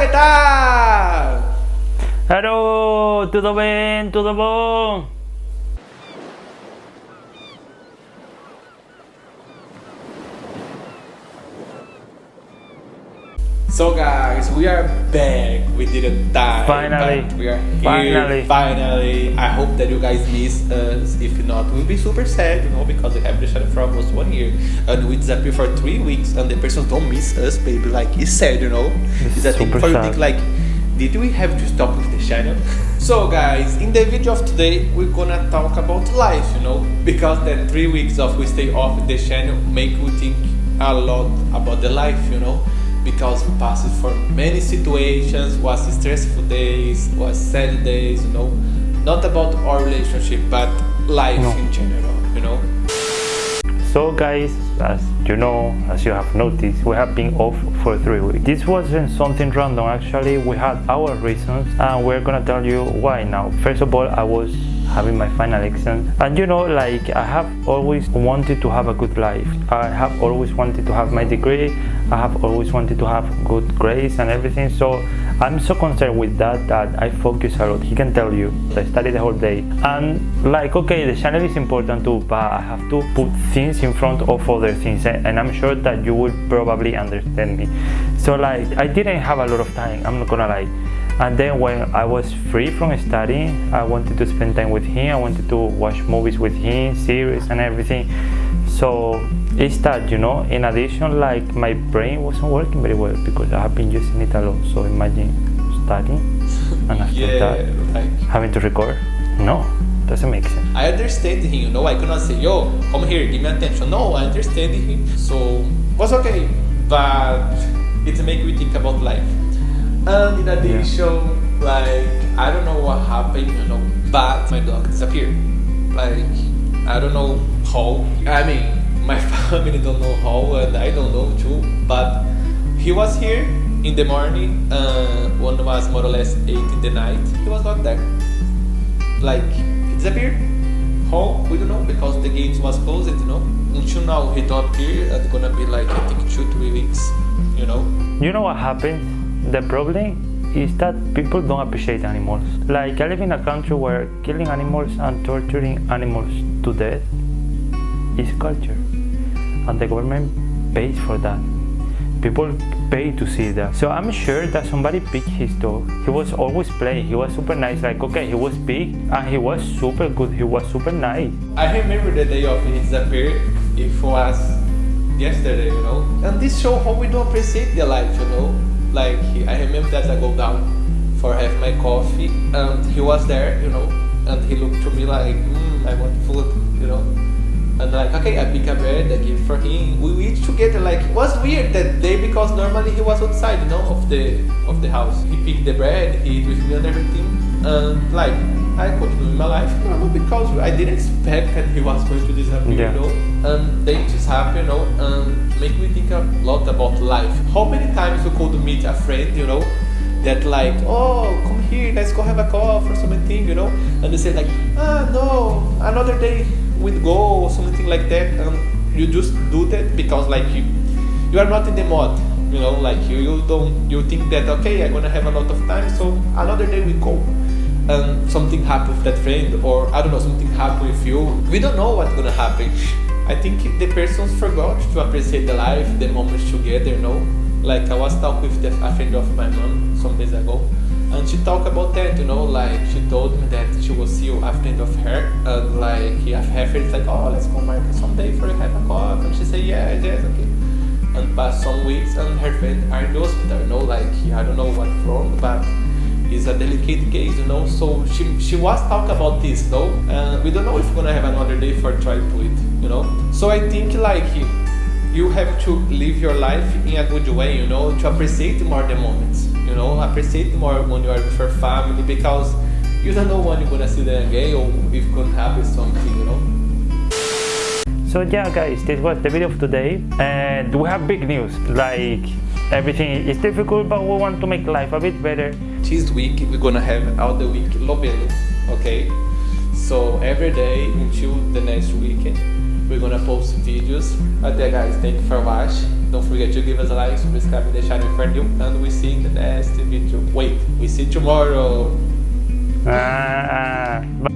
¿qué tal? Hello, ¿todo bien? ¿Todo bon? So guys, we are back. We didn't die. Finally. we are here. Finally. Finally. I hope that you guys miss us. If not, we'll be super sad, you know, because we have the channel for almost one year and we disappear for three weeks and the persons don't miss us, baby. Like it's sad, you know. It's a thing for you think like did we have to stop with the channel? So guys, in the video of today, we're gonna talk about life, you know, because that three weeks of we stay off the channel make we think a lot about the life, you know, because we passed for many situations, was stressful days, was sad days, you know, not about our relationship, but life No. in general, you know. So guys, as you know, as you have noticed, we have been off for three weeks. This wasn't something random actually, we had our reasons and we're gonna tell you why now. First of all, I was having my final exam and you know like I have always wanted to have a good life. I have always wanted to have my degree, I have always wanted to have good grades and everything so I'm so concerned with that that I focus a lot. He can tell you. I study the whole day. And like, okay, the channel is important too, but I have to put things in front of other things. And and I'm sure that you will probably understand me. So like, I didn't have a lot of time. I'm not gonna lie. And then when I was free from studying, I wanted to spend time with him. I wanted to watch movies with him, series and everything. So it's that, you know, in addition, like my brain wasn't working very well because I have been using it a lot. So imagine studying and after yeah, that like having to record. No, doesn't make sense. I understand him, you know. I cannot say, yo, come here, give me attention. No, I understand him. So was okay, but it make me think about life. And in addition, like I don't know what happened, you know, but my dog disappeared. Like I don't know how. I mean, my family don't know how, and I don't know too. But he was here in the morning. Uh, one was more or less eight in the night. He was not there like he disappeared. How we don't know because the gates was closed, you know. Until now he don't appear. It's gonna be like I think two three weeks, you know. You know what happened? The problem is that people don't appreciate animals. Like I live in a country where killing animals and torturing animals to death is culture. And the government pays for that. People pay to see that. So I'm sure that somebody picked his dog. He was always playing. He was super nice. Like okay, he was big and he was super good. He was super nice. I remember the day of his disappear. It was yesterday, you know. And this show how we don't appreciate the life, you know. Like I remember that I go down for have my coffee, and he was there, you know. And he looked to me like, mm, I want food, you know. And like, okay, I pick a bread, I give for him. We eat together. Like, it was weird that day because normally he was outside, you know, of the of the house. He picked the bread, he eat with me and everything. And like, I continued my life normal because I didn't expect that he was going to disappear, Yeah. you know. And then it just happened, you know, and make me think a lot about life. How many times you could meet a friend, you know, that like, oh, come here, let's go have a coffee or something, you know, and they say like, ah, no, another day we'd go or something like that, and you just do that because like you, you are not in the mood, you know, like you, you don't, you think that okay, I'm gonna have a lot of time, so another day we go. And something happened with that friend, or I don't know, something happened with you. We don't know what's gonna happen. I think the persons forgot to appreciate the life, the moments together, you know. Like I was talking with the, a friend of my mom some days ago, and she talked about that, you know, like she told me that she will see a friend of her, and like have her like, oh, let's go market someday for have a coffee, and she said yeah, yes, okay. And past some weeks, and her friend are in the hospital, you know, like I don't know what's wrong, but a delicate case, you know. So she she was talking about this, though, and we don't know if we're gonna have another day for try to it, you know. So I think like you have to live your life in a good way, you know, to appreciate more the moments, you know, appreciate more when you are with your family because you don't know when you're gonna see them again or if could happen something, you know. So yeah guys, this was the video of today and we have big news like everything is difficult but we want to make life a bit better. This week we're gonna have all the week Lobelo, okay? So every day until the next weekend we're gonna post videos. Até guys, thank you for watching. Don't forget to give us a like, subscribe, and deixar no for new. And we see in the next video. wait. We see tomorrow. Uh,